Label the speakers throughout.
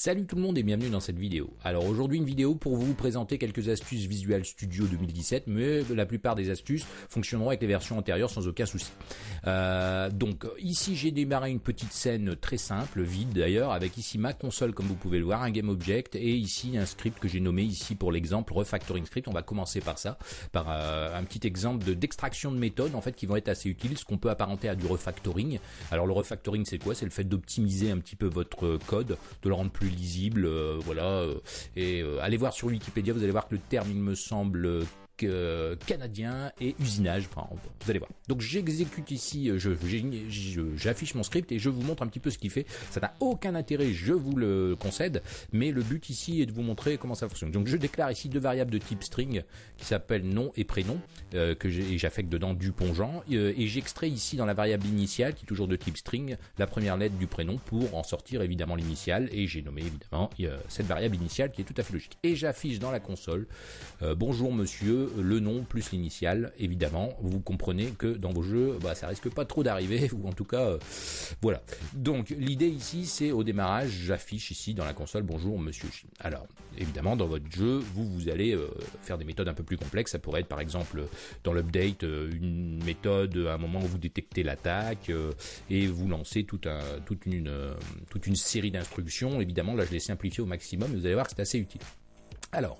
Speaker 1: Salut tout le monde et bienvenue dans cette vidéo. Alors aujourd'hui une vidéo pour vous présenter quelques astuces Visual Studio 2017, mais la plupart des astuces fonctionneront avec les versions antérieures sans aucun souci. Euh, donc ici j'ai démarré une petite scène très simple, vide d'ailleurs, avec ici ma console comme vous pouvez le voir, un game object et ici un script que j'ai nommé ici pour l'exemple refactoring script. On va commencer par ça, par euh, un petit exemple d'extraction de, méthodes en fait qui vont être assez utiles, ce qu'on peut apparenter à du refactoring. Alors le refactoring c'est quoi? C'est le fait d'optimiser un petit peu votre code, de le rendre plus lisible, euh, voilà. Euh, et euh, allez voir sur Wikipédia, vous allez voir que le terme, il me semble canadien et usinage. Enfin, vous allez voir. Donc j'exécute ici, euh, j'affiche mon script et je vous montre un petit peu ce qu'il fait. Ça n'a aucun intérêt, je vous le concède, mais le but ici est de vous montrer comment ça fonctionne. Donc je déclare ici deux variables de type string qui s'appellent nom et prénom euh, que j'affecte dedans du pongeant euh, et j'extrais ici dans la variable initiale qui est toujours de type string la première lettre du prénom pour en sortir évidemment l'initiale et j'ai nommé évidemment cette variable initiale qui est tout à fait logique. Et j'affiche dans la console bonjour monsieur le nom plus l'initiale, évidemment. Vous comprenez que dans vos jeux, bah, ça risque pas trop d'arriver, ou en tout cas, euh, voilà. Donc l'idée ici, c'est au démarrage, j'affiche ici dans la console bonjour Monsieur. Alors évidemment, dans votre jeu, vous vous allez euh, faire des méthodes un peu plus complexes. Ça pourrait être par exemple dans l'update euh, une méthode à un moment où vous détectez l'attaque et vous lancez toute, un, toute une toute une série d'instructions. Évidemment, là je l'ai simplifié au maximum. Vous allez voir que c'est assez utile. Alors,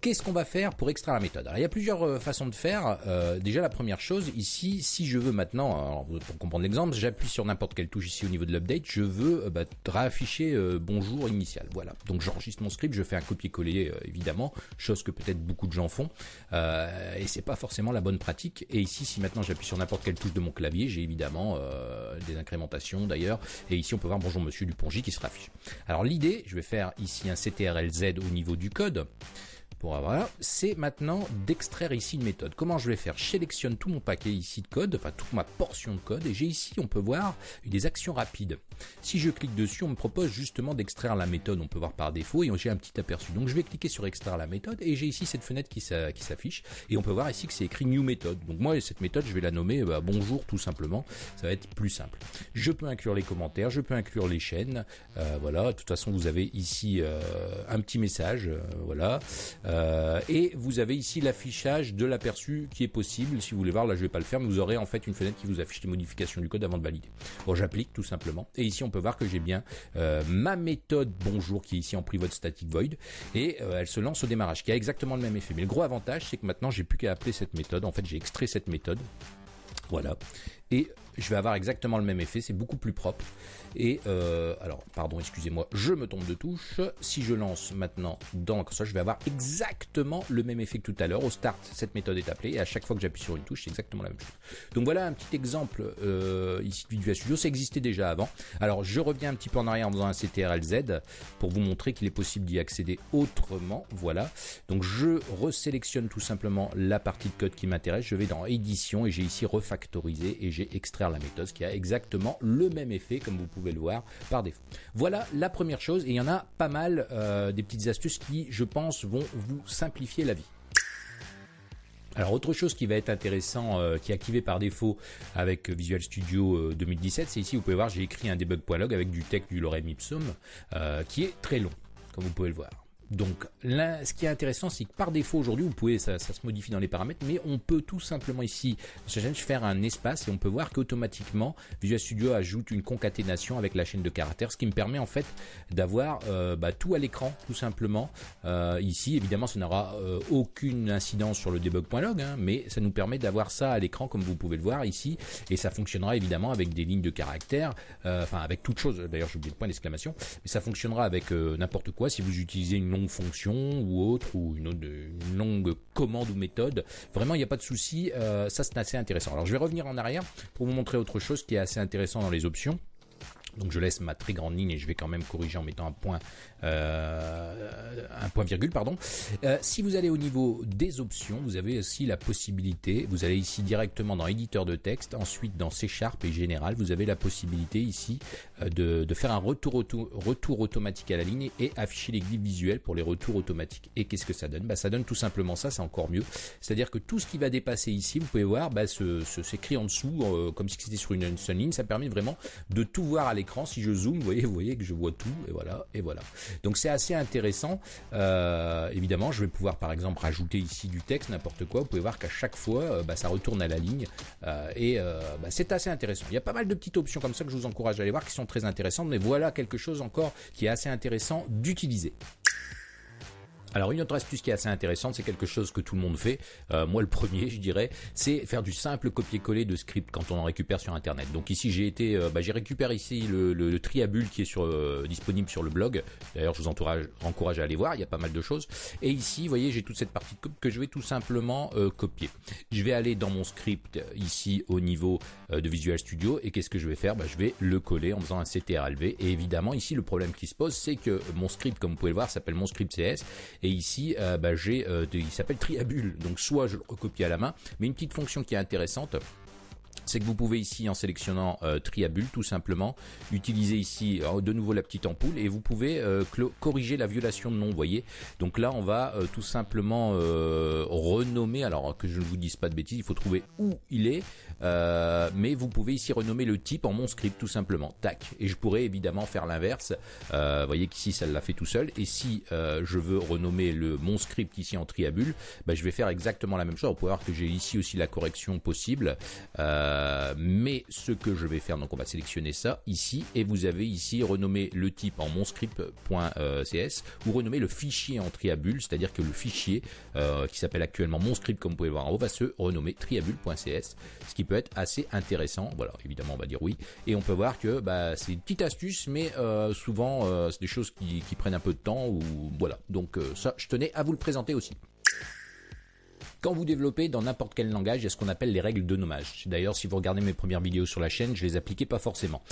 Speaker 1: Qu'est-ce qu'on va faire pour extraire la méthode? Alors il y a plusieurs euh, façons de faire. Euh, déjà la première chose ici, si je veux maintenant, pour comprendre l'exemple, j'appuie sur n'importe quelle touche ici au niveau de l'update, je veux euh, bah, réafficher bonjour initial. Voilà. Donc j'enregistre mon script, je fais un copier-coller évidemment, chose que peut-être beaucoup de gens font, et c'est pas forcément la bonne pratique. Et ici, si maintenant j'appuie sur n'importe quelle touche de mon clavier, j'ai évidemment des incrémentations d'ailleurs. Et ici on peut voir bonjour Monsieur Dupongy qui se raffiche. Alors l'idée, je vais faire ici un CTRL-Z au niveau du code pour avoir, c'est maintenant d'extraire ici une méthode. Comment je vais faire? Je sélectionne tout mon paquet ici de code, enfin toute ma portion de code, et j'ai ici, on peut voir, des actions rapides. Si je clique dessus, on me propose justement d'extraire la méthode, on peut voir par défaut, et j'ai un petit aperçu. Donc je vais cliquer sur extraire la méthode, et j'ai ici cette fenêtre qui s'affiche, et on peut voir ici que c'est écrit new méthode. Donc moi, cette méthode, je vais la nommer bah, bonjour tout simplement, ça va être plus simple. Je peux inclure les commentaires, je peux inclure les chaînes, euh, voilà, de toute façon vous avez ici euh, un petit message, euh, voilà. Euh, et vous avez ici l'affichage de l'aperçu qui est possible. Si vous voulez voir, là je vais pas le faire, mais vous aurez en fait une fenêtre qui vous affiche les modifications du code avant de valider. Bon, j'applique tout simplement. Et ici on peut voir que j'ai bien euh, ma méthode bonjour qui est ici en private static void et euh, elle se lance au démarrage, qui a exactement le même effet. Mais le gros avantage, c'est que maintenant j'ai plus qu'à appeler cette méthode. En fait, j'ai extrait cette méthode. Voilà. Et je vais avoir exactement le même effet, c'est beaucoup plus propre. Et euh, alors, pardon, excusez-moi, je me tombe de touche. Si je lance maintenant dans la console, je vais avoir exactement le même effet que tout à l'heure. Au start, cette méthode est appelée et à chaque fois que j'appuie sur une touche, c'est exactement la même chose. Donc voilà un petit exemple euh, ici de Visual Studio. Ça existait déjà avant. Alors, je reviens un petit peu en arrière en faisant un CTRL-Z pour vous montrer qu'il est possible d'y accéder autrement. Voilà. Donc, je resélectionne tout simplement la partie de code qui m'intéresse. Je vais dans Édition et j'ai ici refactorisé et j'ai la méthode qui a exactement le même effet comme vous pouvez le voir par défaut. Voilà la première chose et il y en a pas mal euh, des petites astuces qui, je pense, vont vous simplifier la vie. Alors autre chose qui va être intéressant, euh, qui est activé par défaut avec Visual Studio 2017, euh, c'est ici vous pouvez voir j'ai écrit un debug.log avec du texte du lorem ipsum qui est très long, comme vous pouvez le voir. Donc là, ce qui est intéressant, c'est que par défaut aujourd'hui, vous pouvez, ça, se modifie dans les paramètres, mais on peut tout simplement ici, dans faire un espace et on peut voir qu'automatiquement Visual Studio ajoute une concaténation avec la chaîne de caractères, ce qui me permet en fait d'avoir euh, bah, tout à l'écran, tout simplement. Euh, ici, évidemment, ça n'aura euh, aucune incidence sur le debug.log, hein, mais ça nous permet d'avoir ça à l'écran comme vous pouvez le voir ici, et ça fonctionnera évidemment avec des lignes de caractères, enfin avec toute chose. D'ailleurs, j'ai oublié le point d'exclamation, mais ça fonctionnera avec n'importe quoi si vous utilisez une fonction ou autre, ou une, une longue commande ou méthode. Vraiment, il n'y a pas de souci. Euh, ça, c'est assez intéressant. Alors, je vais revenir en arrière pour vous montrer autre chose qui est assez intéressant dans les options. Donc je laisse ma très grande ligne et je vais quand même corriger en mettant un point, euh, un point virgule, pardon. Euh, si vous allez au niveau des options, vous avez aussi la possibilité, vous allez ici directement dans éditeur de texte, ensuite dans C Sharp et général, vous avez la possibilité ici euh, de, faire un retour, automatique à la ligne et afficher les glyphes visuels pour les retours automatiques. Et qu'est-ce que ça donne? Bah, Ça donne tout simplement ça, c'est encore mieux. C'est-à-dire que tout ce qui va dépasser ici, vous pouvez voir, bah, s'écrit en dessous, comme si c'était sur une, seule ligne, ça permet vraiment de tout voir à l'écran Si je zoome, vous voyez, voyez que je vois tout, et voilà, et voilà. Donc c'est assez intéressant. Euh, évidemment, je vais pouvoir par exemple rajouter ici du texte, n'importe quoi. Vous pouvez voir qu'à chaque fois, euh, bah, ça retourne à la ligne, euh, et bah, c'est assez intéressant. Il y a pas mal de petites options comme ça que je vous encourage à aller voir, qui sont très intéressantes. Mais voilà quelque chose encore qui est assez intéressant d'utiliser. Alors une autre astuce qui est assez intéressante, c'est quelque chose que tout le monde fait, euh, moi le premier je dirais, c'est faire du simple copier-coller de script quand on en récupère sur internet. Donc ici j'ai été, euh, bah, j'ai récupéré ici le, le, triabule qui est sur, euh, disponible sur le blog. D'ailleurs je vous encourage, à aller voir, il y a pas mal de choses. Et ici, vous voyez, j'ai toute cette partie que je vais tout simplement copier. Je vais aller dans mon script ici au niveau de Visual Studio et qu'est-ce que je vais faire? Bah, Je vais le coller en faisant un CTRLV. Et évidemment ici le problème qui se pose, c'est que mon script, comme vous pouvez le voir, s'appelle mon script CS et ici, euh, bah, j'ai, euh, il s'appelle Triabule. Donc soit je le recopie à la main, mais une petite fonction qui est intéressante, c'est que vous pouvez ici en sélectionnant euh, Triabule tout simplement utiliser ici de nouveau la petite ampoule et vous pouvez corriger la violation de nom vous voyez donc là on va tout simplement renommer alors que je ne vous dise pas de bêtises il faut trouver où il est euh, mais vous pouvez ici renommer le type en mon script tout simplement. Tac. Et je pourrais évidemment faire l'inverse. Euh, vous voyez qu'ici ça l'a fait tout seul. Et si euh, je veux renommer le mon script ici en triabule, bah, je vais faire exactement la même chose. Vous pouvez voir que j'ai ici aussi la correction possible. Mais ce que je vais faire, donc on va sélectionner ça ici et vous avez ici renommé le type en mon script.cs ou renommer le fichier en triabule, c'est-à-dire que le fichier qui s'appelle actuellement mon script comme vous pouvez voir en haut va se renommer triabule.cs, ce qui peut être assez intéressant. Voilà, évidemment, on va dire oui. Et on peut voir que bah, c'est une petite astuce, mais euh, souvent, euh, c'est des choses qui, prennent un peu de temps. ou Voilà, donc euh, ça, je tenais à vous le présenter aussi. Quand vous développez dans n'importe quel langage, il y a ce qu'on appelle les règles de nommage. D'ailleurs, si vous regardez mes premières vidéos sur la chaîne, je les appliquais pas forcément.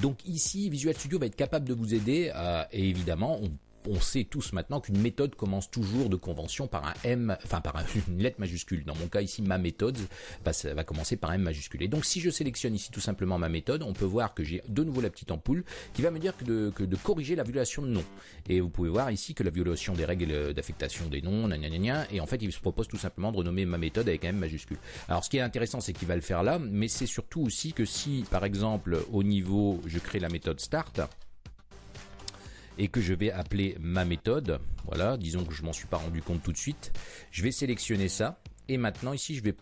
Speaker 1: donc ici, Visual Studio va être capable de vous aider. et évidemment, on on sait tous maintenant qu'une méthode commence toujours de convention par un M, enfin par une lettre majuscule. Dans mon cas ici, ma méthode va commencer par M majuscule. Et donc si je sélectionne ici tout simplement ma méthode, on peut voir que j'ai de nouveau la petite ampoule qui va me dire que de, corriger la violation de nom. Et vous pouvez voir ici que la violation des règles d'affectation des noms, et en fait il se propose tout simplement de renommer ma méthode avec M majuscule. Alors ce qui est intéressant c'est qu'il va le faire là, mais c'est surtout aussi que si par exemple au niveau je crée la méthode start, et que je vais appeler ma méthode. Voilà, disons que je m'en suis pas rendu compte tout de suite. Je vais sélectionner ça et maintenant ici, je vais,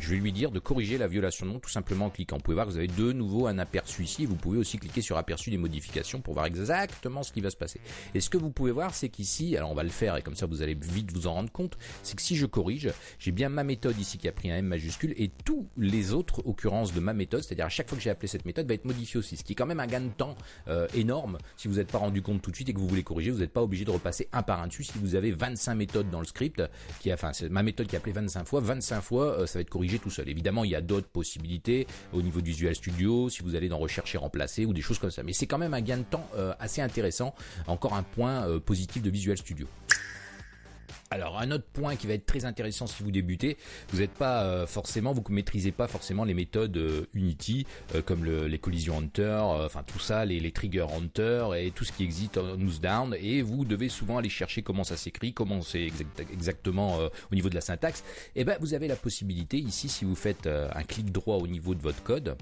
Speaker 1: je vais lui dire de corriger la violation de nom tout simplement en cliquant. Vous pouvez voir que vous avez de nouveau un aperçu ici. Vous pouvez aussi cliquer sur aperçu des modifications pour voir exactement ce qui va se passer. Et ce que vous pouvez voir, c'est qu'ici, alors on va le faire et comme ça vous allez vite vous en rendre compte, c'est que si je corrige, j'ai bien ma méthode ici qui a pris un M majuscule et tous les autres occurrences de ma méthode, c'est-à-dire à chaque fois que j'ai appelé cette méthode, va être modifié aussi. Ce qui est quand même un gain de temps euh, énorme. Si vous n'êtes pas rendu compte tout de suite et que vous voulez corriger, vous n'êtes pas obligé de repasser un par un dessus. Si vous avez 25 méthodes dans le script, qui enfin c'est ma méthode qui a appelé 25 fois, 25 fois euh, ça va être corrigé tout seul. Évidemment, il y a d'autres possibilités au niveau du Visual Studio, si vous allez dans rechercher remplacer ou des choses comme ça. Mais c'est quand même un gain de temps euh, assez intéressant. Encore un point euh, positif de Visual Studio. Alors un autre point qui va être très intéressant si vous débutez, vous n'êtes pas euh, forcément, vous maîtrisez pas forcément les méthodes euh, Unity euh, comme les collisions Hunter, enfin tout ça, les, trigger Hunter et tout ce qui existe en nose down et vous devez souvent aller chercher comment ça s'écrit, comment c'est exactement au niveau de la syntaxe. Et eh ben vous avez la possibilité ici si vous faites un clic droit au niveau de votre code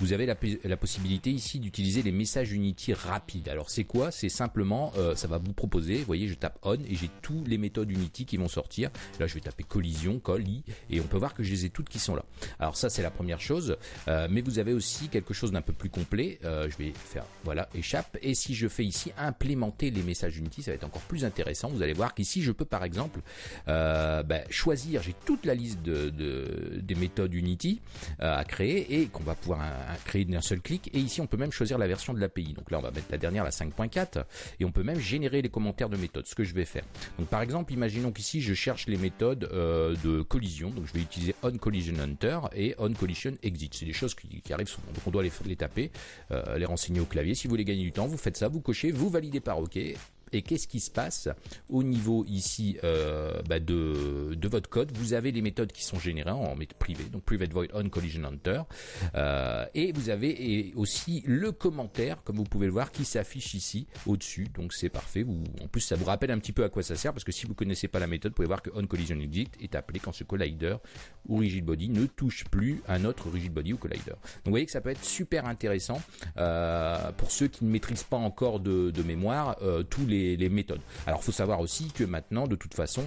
Speaker 1: vous avez la, possibilité ici d'utiliser les messages Unity rapides. Alors c'est quoi? C'est simplement, euh, ça va vous proposer, vous voyez, je tape on et j'ai tous les méthodes Unity qui vont sortir. Là, je vais taper collision, coll, et on peut voir que je les ai toutes qui sont là. Alors ça, c'est la première chose. Euh, mais vous avez aussi quelque chose d'un peu plus complet. Euh, je vais faire, voilà, échappe. Et si je fais ici implémenter les messages Unity, ça va être encore plus intéressant. Vous allez voir qu'ici, je peux par exemple ben, choisir, j'ai toute la liste de, des méthodes Unity à créer et qu'on va pouvoir créer d'un seul clic. Et ici, on peut même choisir la version de l'API. Donc là, on va mettre la dernière, la 5.4. Et on peut même générer les commentaires de méthodes, ce que je vais faire. Donc par exemple, imaginons qu'ici, je cherche les méthodes euh, de collision. Donc je vais utiliser onCollisionHunter et onCollisionExit. C'est des choses qui, arrivent souvent. Donc on doit les, taper, euh, les renseigner au clavier. Si vous voulez gagner du temps, vous faites ça, vous cochez, vous validez par OK Et qu'est-ce qui se passe au niveau ici euh, bah, de, de, votre code? Vous avez les méthodes qui sont générées en méthode privée, donc private void on collision hunter, euh, et vous avez aussi le commentaire, comme vous pouvez le voir, qui s'affiche ici au-dessus. Donc c'est parfait. Vous, en plus, ça vous rappelle un petit peu à quoi ça sert, parce que si vous connaissez pas la méthode, vous pouvez voir que on collision exit est appelé quand ce collider ou rigid body ne touche plus un autre rigid body ou collider. Donc vous voyez que ça peut être super intéressant euh, pour ceux qui ne maîtrisent pas encore de, de mémoire tous les les, méthodes. Alors il faut savoir aussi que maintenant, de toute façon,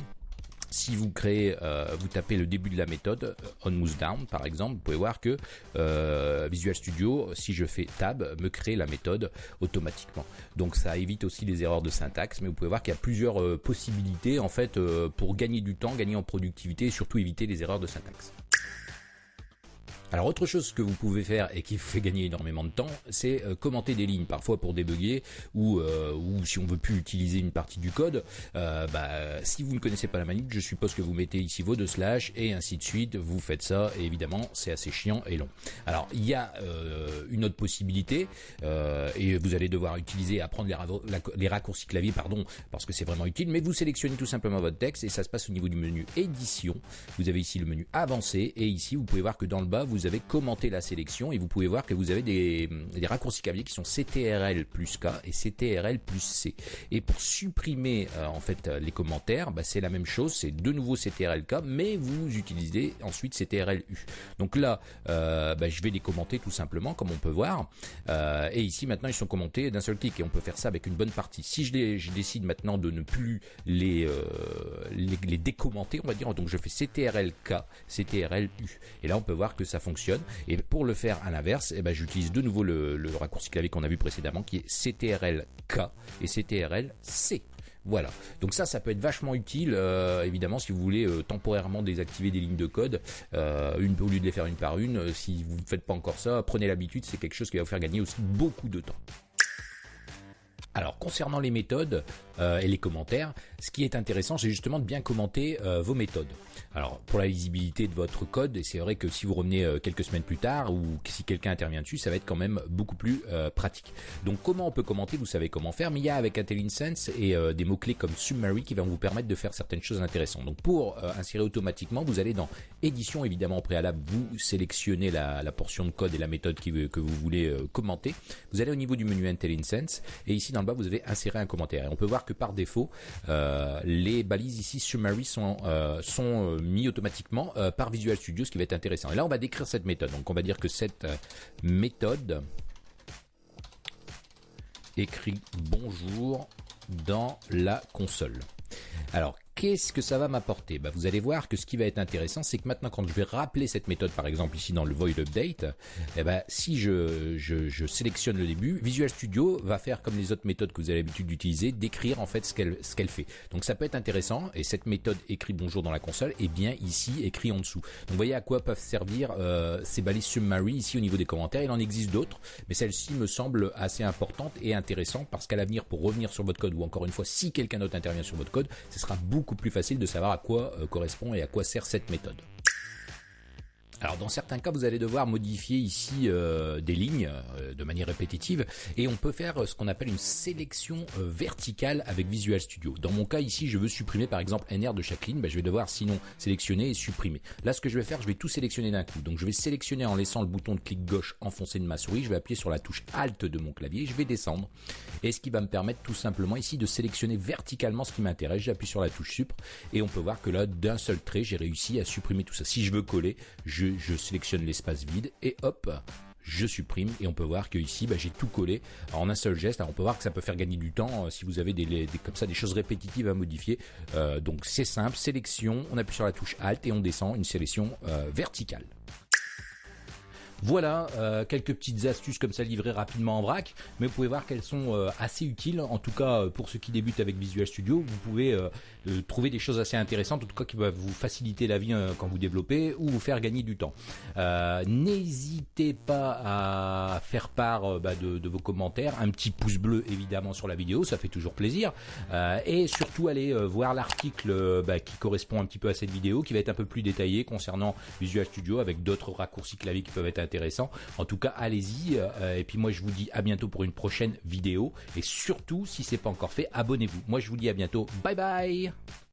Speaker 1: si vous créez, euh, vous tapez le début de la méthode euh, on moves down par exemple, vous pouvez voir que euh, Visual Studio, si je fais tab, me crée la méthode automatiquement. Donc ça évite aussi les erreurs de syntaxe, mais vous pouvez voir qu'il y a plusieurs possibilités en fait pour gagner du temps, gagner en productivité et surtout éviter les erreurs de syntaxe. Alors autre chose que vous pouvez faire et qui vous fait gagner énormément de temps, c'est euh, commenter des lignes, parfois pour débugger ou, euh, ou si on veut plus utiliser une partie du code. Euh, bah, si vous ne connaissez pas la manip, je suppose que vous mettez ici vos deux slash et ainsi de suite. Vous faites ça et évidemment c'est assez chiant et long. Alors il y a une autre possibilité et vous allez devoir utiliser apprendre les, les raccourcis clavier pardon parce que c'est vraiment utile. Mais vous sélectionnez tout simplement votre texte et ça se passe au niveau du menu édition. Vous avez ici le menu avancé et ici vous pouvez voir que dans le bas vous avez commenté la sélection et vous pouvez voir que vous avez des, raccourcis clavier qui sont CTRL plus K et CTRL plus C. Et pour supprimer euh, en fait les commentaires, bah, c'est la même chose, c'est de nouveau CTRL K, mais vous utilisez ensuite CTRL U. Donc là, euh, bah, je vais les commenter tout simplement, comme on peut voir. Euh, et ici maintenant, ils sont commentés d'un seul clic et on peut faire ça avec une bonne partie. Si je, les, décide maintenant de ne plus les, les décommenter, on va dire, donc je fais CTRL K, CTRL U. Et là, on peut voir que ça Et pour le faire à l'inverse, eh ben, j'utilise de nouveau le, raccourci clavier qu'on a vu précédemment, qui est CTRL-K et CTRL-C. Voilà. Donc ça, ça peut être vachement utile, euh, évidemment, si vous voulez euh, temporairement désactiver des lignes de code, euh, une, au lieu de les faire une par une. si vous ne faites pas encore ça, prenez l'habitude, c'est quelque chose qui va vous faire gagner aussi beaucoup de temps. Alors concernant les méthodes euh, et les commentaires, ce qui est intéressant, c'est justement de bien commenter euh, vos méthodes. Alors pour la lisibilité de votre code, et c'est vrai que si vous revenez euh, quelques semaines plus tard ou si quelqu'un intervient dessus, ça va être quand même beaucoup plus pratique. Donc comment on peut commenter? Vous savez comment faire, mais il y a avec IntelliSense et des mots clés comme summary qui vont vous permettre de faire certaines choses intéressantes. Donc pour insérer automatiquement, vous allez dans édition évidemment au préalable, vous sélectionnez la, portion de code et la méthode que vous voulez commenter. Vous allez au niveau du menu IntelliSense et ici dans vous avez inséré un commentaire. Et on peut voir que par défaut, euh, les balises ici summary sont, euh, sont euh, mis automatiquement par Visual Studio, ce qui va être intéressant. Et là, on va décrire cette méthode. Donc, on va dire que cette méthode écrit bonjour dans la console. Alors, Qu'est-ce que ça va m'apporter bah, Vous allez voir que ce qui va être intéressant, c'est que maintenant quand je vais rappeler cette méthode, par exemple ici dans le void update, eh ben, si je, je, sélectionne le début, Visual Studio va faire comme les autres méthodes que vous avez l'habitude d'utiliser, décrire en fait ce qu'elle ce qu'elle fait. Donc ça peut être intéressant, et cette méthode écrit bonjour dans la console, et bien ici écrit en dessous. Donc vous voyez à quoi peuvent servir euh, ces balises summary ici au niveau des commentaires. Il en existe d'autres, mais celle-ci me semble assez importante et intéressante parce qu'à l'avenir, pour revenir sur votre code, ou encore une fois, si quelqu'un d'autre intervient sur votre code, ce sera beaucoup beaucoup plus facile de savoir à quoi euh, correspond et à quoi sert cette méthode. Alors dans certains cas, vous allez devoir modifier ici euh, des lignes euh, de manière répétitive et on peut faire euh, ce qu'on appelle une sélection verticale avec Visual Studio. Dans mon cas ici, je veux supprimer par exemple NR de chaque ligne, ben, je vais devoir sinon sélectionner et supprimer. Là, ce que je vais faire, je vais tout sélectionner d'un coup. Donc je vais sélectionner en laissant le bouton de clic gauche enfoncé de ma souris, je vais appuyer sur la touche Alt de mon clavier, je vais descendre. Et ce qui va me permettre tout simplement ici de sélectionner verticalement ce qui m'intéresse. J'appuie sur la touche Sup et on peut voir que là, d'un seul trait, j'ai réussi à supprimer tout ça. Si je veux coller, je je, sélectionne l'espace vide et hop, je supprime et on peut voir que ici bah, j'ai tout collé en un seul geste. On peut voir que ça peut faire gagner du temps euh, si vous avez des, comme ça des choses répétitives à modifier. Euh, donc c'est simple, sélection, on appuie sur la touche Alt et on descend une sélection euh, verticale. Voilà euh, quelques petites astuces comme ça livrées rapidement en vrac, mais vous pouvez voir qu'elles sont euh, assez utiles. En tout cas, euh, pour ceux qui débutent avec Visual Studio, vous pouvez trouver des choses assez intéressantes, en tout cas qui peuvent vous faciliter la vie quand vous développez ou vous faire gagner du temps. N'hésitez pas à faire part bah, de, vos commentaires, un petit pouce bleu évidemment sur la vidéo, ça fait toujours plaisir, et surtout allez voir l'article bah, qui correspond un petit peu à cette vidéo, qui va être un peu plus détaillé concernant Visual Studio avec d'autres raccourcis clavier qui peuvent être intéressants En tout cas, allez-y. et puis moi, je vous dis à bientôt pour une prochaine vidéo. Et surtout, si c'est pas encore fait, abonnez-vous. Moi, je vous dis à bientôt. Bye bye